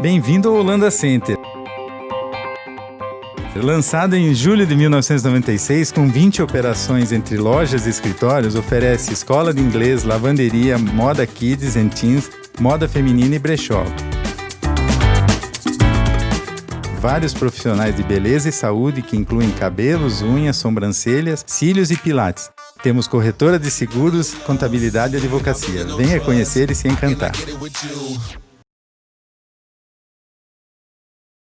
Bem-vindo ao Holanda Center. Lançado em julho de 1996, com 20 operações entre lojas e escritórios, oferece escola de inglês, lavanderia, moda kids and teens, moda feminina e brechó. Vários profissionais de beleza e saúde que incluem cabelos, unhas, sobrancelhas, cílios e pilates. Temos corretora de seguros, contabilidade e advocacia. Venha conhecer e se encantar.